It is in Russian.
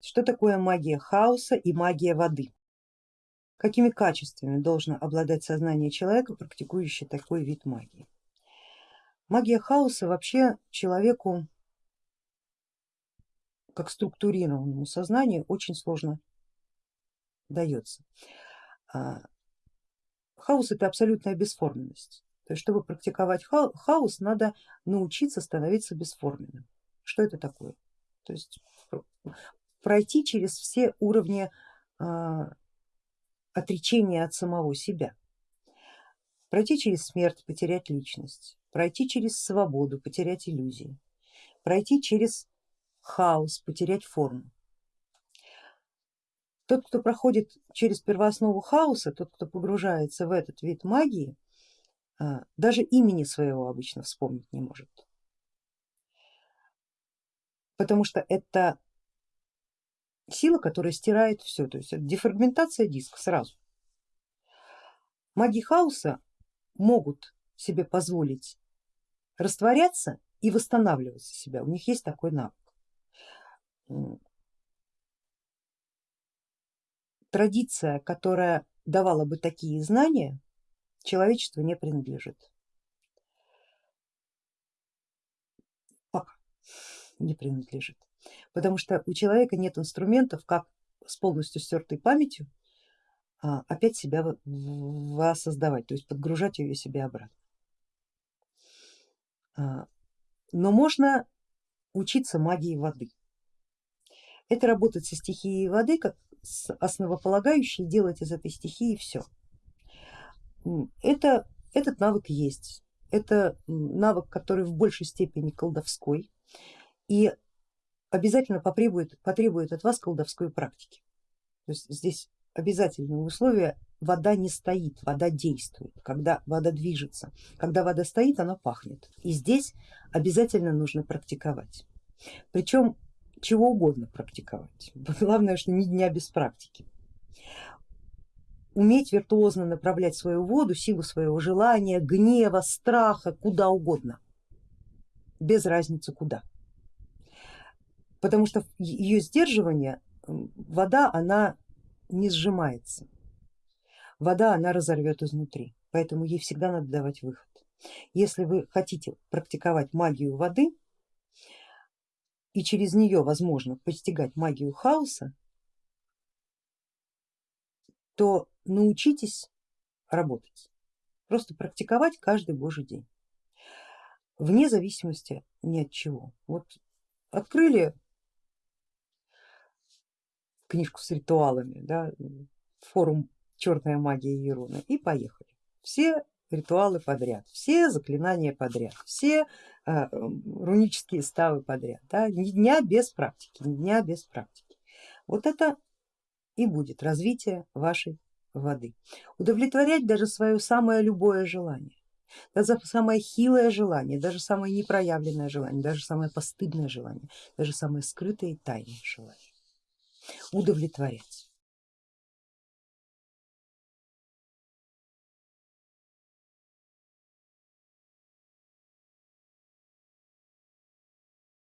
Что такое магия хаоса и магия воды? Какими качествами должно обладать сознание человека, практикующий такой вид магии? Магия хаоса вообще человеку, как структурированному сознанию, очень сложно дается. А, хаос это абсолютная бесформенность. То есть, чтобы практиковать хаос, надо научиться становиться бесформенным. Что это такое? То есть пройти через все уровни а, отречения от самого себя, пройти через смерть, потерять личность, пройти через свободу, потерять иллюзии, пройти через хаос, потерять форму. Тот, кто проходит через первооснову хаоса, тот, кто погружается в этот вид магии, а, даже имени своего обычно вспомнить не может, потому что это сила, которая стирает все, то есть дефрагментация диска сразу. Маги хаоса могут себе позволить растворяться и восстанавливать себя, у них есть такой навык. Традиция, которая давала бы такие знания, человечеству не принадлежит. Не принадлежит потому что у человека нет инструментов, как с полностью стертой памятью а, опять себя воссоздавать, то есть подгружать ее себе обратно. А, но можно учиться магии воды. Это работать со стихией воды как с основополагающей, делать из этой стихии все. Это, этот навык есть, это навык, который в большей степени колдовской и обязательно потребует, потребует от вас колдовской практики. То есть здесь обязательное условие вода не стоит, вода действует, когда вода движется, когда вода стоит, она пахнет. И здесь обязательно нужно практиковать. Причем чего угодно практиковать. Главное, что ни дня без практики. Уметь виртуозно направлять свою воду, силу своего желания, гнева, страха, куда угодно, без разницы куда потому что ее сдерживание, вода она не сжимается, вода она разорвет изнутри, поэтому ей всегда надо давать выход. Если вы хотите практиковать магию воды и через нее возможно постигать магию хаоса, то научитесь работать, просто практиковать каждый божий день, вне зависимости ни от чего. Вот открыли книжку с ритуалами, да, форум черная магия Еруна и поехали. Все ритуалы подряд, все заклинания подряд, все э, рунические ставы подряд, да, ни дня без практики, ни дня без практики. Вот это и будет развитие вашей воды. Удовлетворять даже свое самое любое желание, даже самое хилое желание, даже самое непроявленное желание, даже самое постыдное желание, даже самое скрытое и тайное желание удовлетворять.